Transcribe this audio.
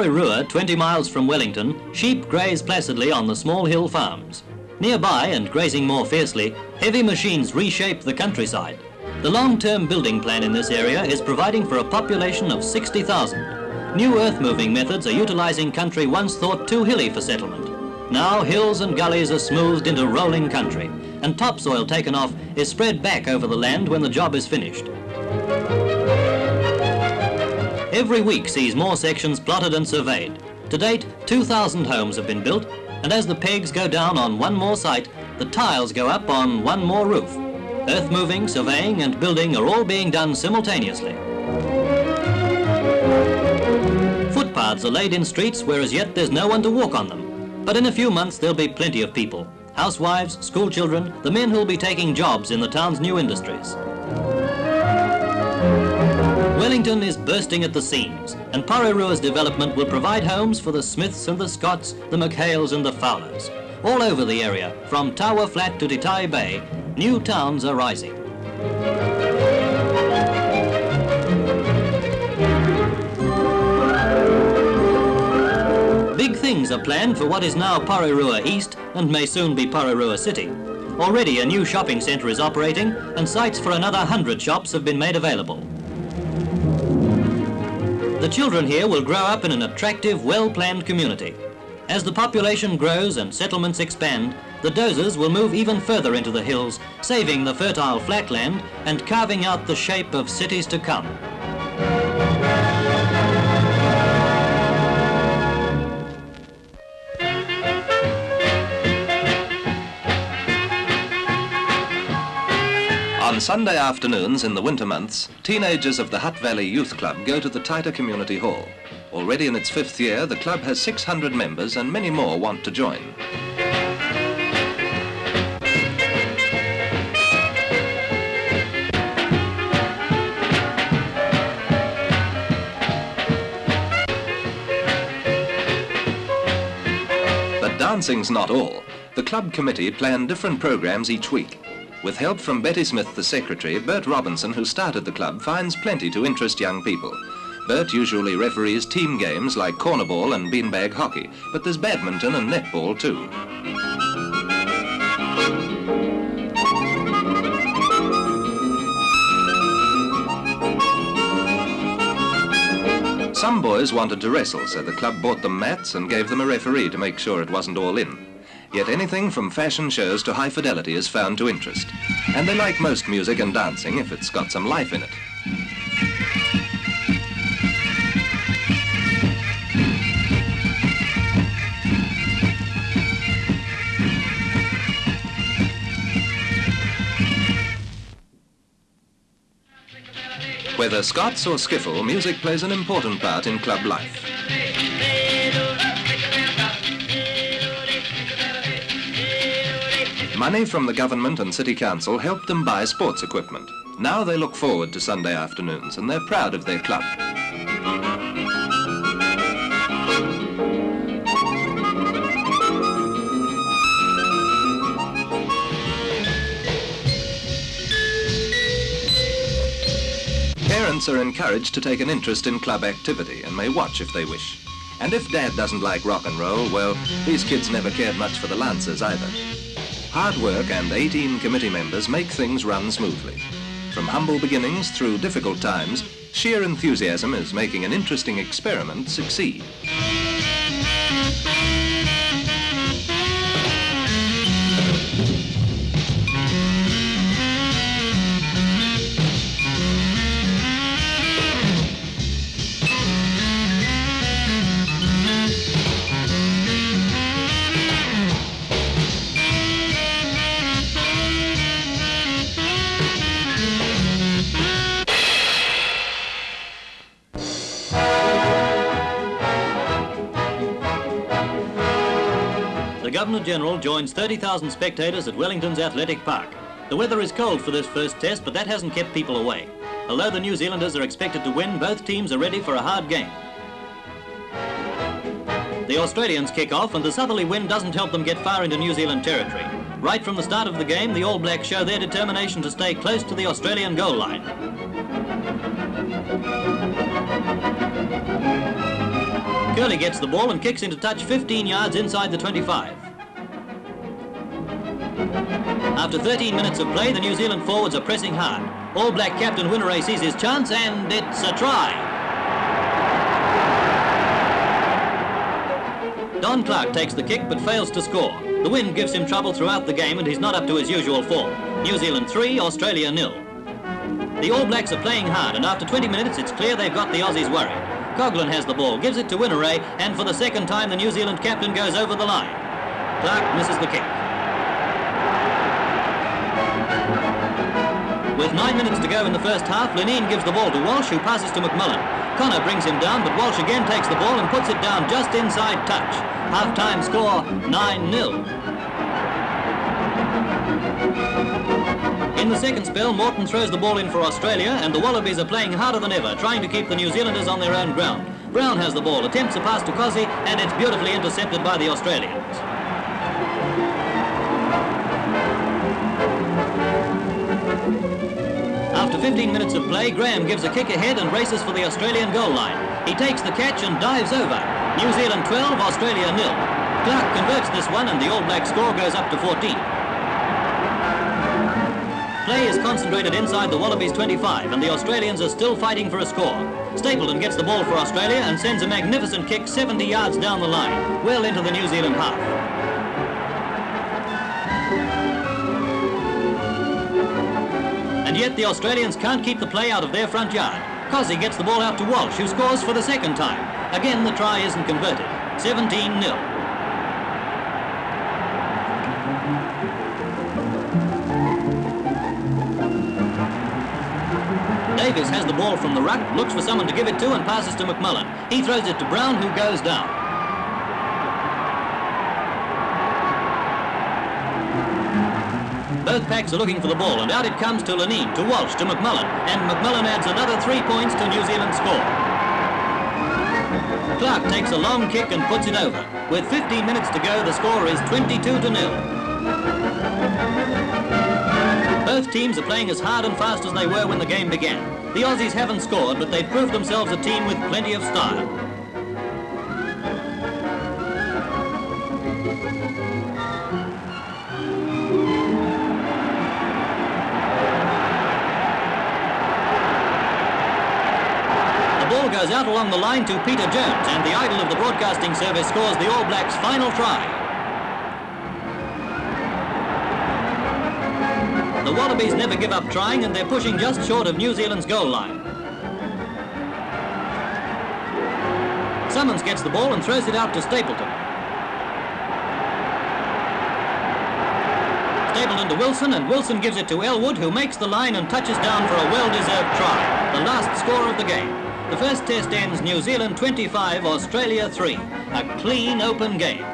Porirua, 20 miles from Wellington, sheep graze placidly on the small hill farms. Nearby and grazing more fiercely, heavy machines reshape the countryside. The long-term building plan in this area is providing for a population of 60,000. New earth-moving methods are utilizing country once thought too hilly for settlement. Now hills and gullies are smoothed into rolling country, and topsoil taken off is spread back over the land when the job is finished. Every week sees more sections plotted and surveyed. To date, 2,000 homes have been built, and as the pegs go down on one more site, the tiles go up on one more roof. Earth moving, surveying and building are all being done simultaneously. Footpaths are laid in streets where as yet there's no one to walk on them. But in a few months there'll be plenty of people. Housewives, schoolchildren, the men who'll be taking jobs in the town's new industries. Wellington is bursting at the seams, and Porirua's development will provide homes for the Smiths and the Scotts, the McHales and the Fowlers. All over the area, from Tower Flat to Titahi Bay, new towns are rising. Big things are planned for what is now Porirua East and may soon be Porirua City. Already a new shopping centre is operating and sites for another 100 shops have been made available. The children here will grow up in an attractive, well-planned community. As the population grows and settlements expand, the dozers will move even further into the hills, saving the fertile flatland and carving out the shape of cities to come. On Sunday afternoons in the winter months, teenagers of the Hutt Valley Youth Club go to the Taita Community Hall. Already in its fifth year, the club has 600 members and many more want to join. But dancing's not all. The club committee plan different programs each week. With help from Betty Smith, the secretary, Bert Robinson, who started the club, finds plenty to interest young people. Bert usually referees team games like cornerball and beanbag hockey, but there's badminton and netball too. Some boys wanted to wrestle, so the club bought them mats and gave them a referee to make sure it wasn't all in. Yet anything from fashion shows to high fidelity is found to interest. And they like most music and dancing if it's got some life in it. Whether Scots or skiffle, music plays an important part in club life. Money from the government and city council helped them buy sports equipment. Now they look forward to Sunday afternoons and they're proud of their club. Parents are encouraged to take an interest in club activity and may watch if they wish. And if Dad doesn't like rock and roll, well, these kids never cared much for the Lancers either. Hard work and 18 committee members make things run smoothly. From humble beginnings through difficult times, sheer enthusiasm is making an interesting experiment succeed. The Governor-General joins 30,000 spectators at Wellington's Athletic Park. The weather is cold for this first test, but that hasn't kept people away. Although the New Zealanders are expected to win, both teams are ready for a hard game. The Australians kick off, and the southerly wind doesn't help them get far into New Zealand territory. Right from the start of the game, the All Blacks show their determination to stay close to the Australian goal line. Curley gets the ball and kicks into touch 15 yards inside the 25. After 13 minutes of play, the New Zealand forwards are pressing hard. All Black captain Whineray sees his chance, and it's a try. Don Clarke takes the kick but fails to score. The wind gives him trouble throughout the game and he's not up to his usual form. New Zealand 3, Australia nil. The All Blacks are playing hard and after 20 minutes it's clear they've got the Aussies worried. Coghlan has the ball, gives it to Whineray and for the second time the New Zealand captain goes over the line. Clarke misses the kick. With nine minutes to go in the first half, Lineen gives the ball to Walsh, who passes to McMullen. Connor brings him down, but Walsh again takes the ball and puts it down just inside touch. Half-time score, 9-0. The second spell, Morton throws the ball in for Australia, and the Wallabies are playing harder than ever, trying to keep the New Zealanders on their own ground. Brown has the ball, attempts a pass to Cozzy, and it's beautifully intercepted by the Australians. After 15 minutes of play, Graham gives a kick ahead and races for the Australian goal line. He takes the catch and dives over. New Zealand 12, Australia nil. Clarke converts this one and the All Black score goes up to 14. Play is concentrated inside the Wallabies 25 and the Australians are still fighting for a score. Stapleton gets the ball for Australia and sends a magnificent kick 70 yards down the line, well into the New Zealand half. And yet the Australians can't keep the play out of their front yard. Cozzy gets the ball out to Walsh, who scores for the second time. Again, the try isn't converted. 17-0. Has the ball from the ruck, looks for someone to give it to and passes to McMullen. He throws it to Brown, who goes down. Both packs are looking for the ball, and out it comes to Lineen, to Walsh, to McMullen, and McMullen adds another three points to New Zealand's score. Clarke takes a long kick and puts it over. With 15 minutes to go, the score is 22 to nil. Both teams are playing as hard and fast as they were when the game began. The Aussies haven't scored, but they've proved themselves a team with plenty of style. The ball goes out along the line to Peter Jones, and the idol of the broadcasting service scores the All Blacks' final try. The Wallabies never give up trying, and they're pushing just short of New Zealand's goal line. Summons gets the ball and throws it out to Stapleton. Stapleton to Wilson, and Wilson gives it to Ellwood, who makes the line and touches down for a well-deserved try. The last score of the game. The first test ends New Zealand 25, Australia 3. A clean, open game.